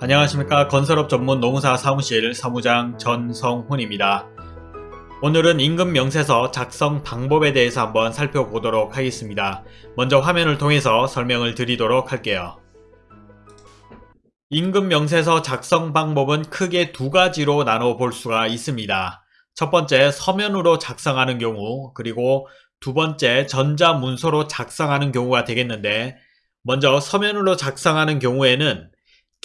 안녕하십니까 건설업 전문 노무사 사무실 사무장 전성훈입니다. 오늘은 임금 명세서 작성 방법에 대해서 한번 살펴보도록 하겠습니다. 먼저 화면을 통해서 설명을 드리도록 할게요. 임금 명세서 작성 방법은 크게 두 가지로 나눠 볼 수가 있습니다. 첫 번째 서면으로 작성하는 경우 그리고 두 번째 전자문서로 작성하는 경우가 되겠는데 먼저 서면으로 작성하는 경우에는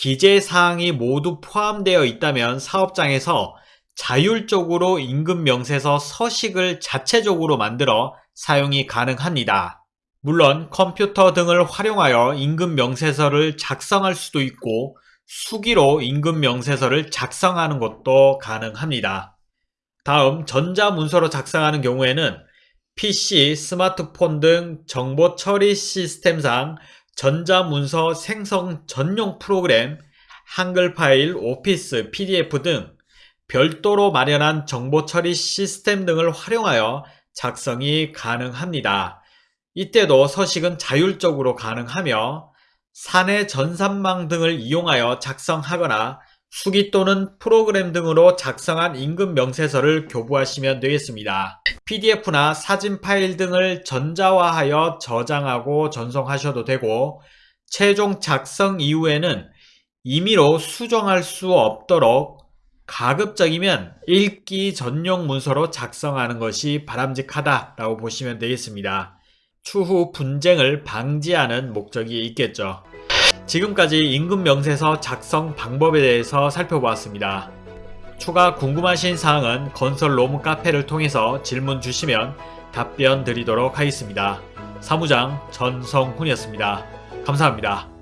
기재사항이 모두 포함되어 있다면 사업장에서 자율적으로 임금 명세서 서식을 자체적으로 만들어 사용이 가능합니다. 물론 컴퓨터 등을 활용하여 임금 명세서를 작성할 수도 있고 수기로 임금 명세서를 작성하는 것도 가능합니다. 다음 전자문서로 작성하는 경우에는 PC, 스마트폰 등 정보 처리 시스템상 전자문서 생성 전용 프로그램, 한글 파일, 오피스, PDF 등 별도로 마련한 정보 처리 시스템 등을 활용하여 작성이 가능합니다. 이때도 서식은 자율적으로 가능하며 사내 전산망 등을 이용하여 작성하거나 수기 또는 프로그램 등으로 작성한 임금 명세서를 교부하시면 되겠습니다. PDF나 사진 파일 등을 전자화하여 저장하고 전송하셔도 되고 최종 작성 이후에는 임의로 수정할 수 없도록 가급적이면 읽기 전용 문서로 작성하는 것이 바람직하다라고 보시면 되겠습니다. 추후 분쟁을 방지하는 목적이 있겠죠. 지금까지 임금명세서 작성 방법에 대해서 살펴보았습니다. 추가 궁금하신 사항은 건설 로무 카페를 통해서 질문 주시면 답변 드리도록 하겠습니다. 사무장 전성훈이었습니다. 감사합니다.